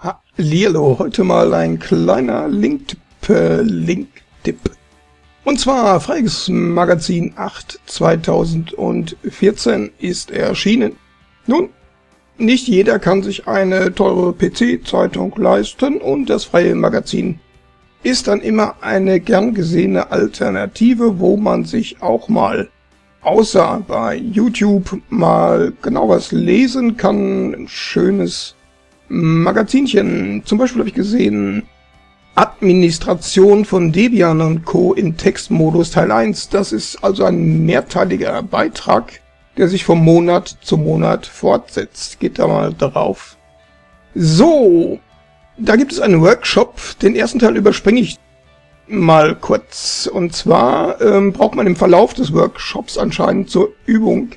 Hallihallo, heute mal ein kleiner Link-Tipp. Äh, Link Und zwar Freiges Magazin 8 2014 ist erschienen. Nun, nicht jeder kann sich eine teure PC-Zeitung leisten und das freie Magazin ist dann immer eine gern gesehene Alternative, wo man sich auch mal außer bei YouTube mal genau was lesen kann, ein schönes Magazinchen. Zum Beispiel habe ich gesehen, Administration von Debian und Co. in Textmodus Teil 1. Das ist also ein mehrteiliger Beitrag, der sich vom Monat zu Monat fortsetzt. Geht da mal drauf. So, da gibt es einen Workshop. Den ersten Teil überspringe ich mal kurz. Und zwar ähm, braucht man im Verlauf des Workshops anscheinend zur Übung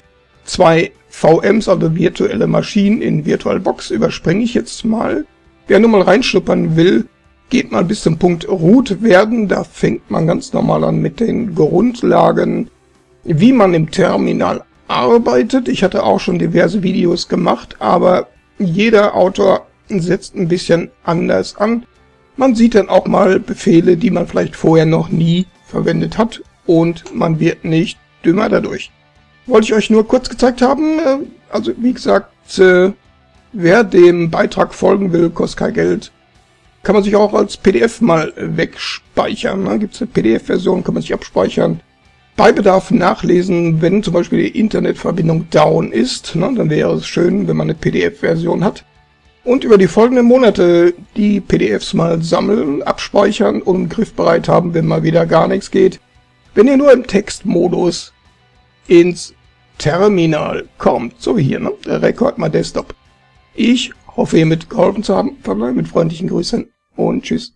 zwei VMs, also virtuelle Maschinen in VirtualBox, überspringe ich jetzt mal. Wer nur mal reinschnuppern will, geht mal bis zum Punkt Root werden. Da fängt man ganz normal an mit den Grundlagen, wie man im Terminal arbeitet. Ich hatte auch schon diverse Videos gemacht, aber jeder Autor setzt ein bisschen anders an. Man sieht dann auch mal Befehle, die man vielleicht vorher noch nie verwendet hat und man wird nicht dümmer dadurch. Wollte ich euch nur kurz gezeigt haben. Äh, also wie gesagt, äh, wer dem Beitrag folgen will, kostet kein Geld. Kann man sich auch als PDF mal wegspeichern. Ne? Gibt es eine PDF-Version, kann man sich abspeichern. Bei Bedarf nachlesen, wenn zum Beispiel die Internetverbindung down ist. Ne? Dann wäre es schön, wenn man eine PDF-Version hat. Und über die folgenden Monate die PDFs mal sammeln, abspeichern und griffbereit haben, wenn mal wieder gar nichts geht. Wenn ihr nur im Textmodus ins Terminal kommt. So wie hier, ne? Der Rekord mal Desktop. Ich hoffe, ihr mitgeholfen zu haben. Verbleibe mit freundlichen Grüßen und tschüss.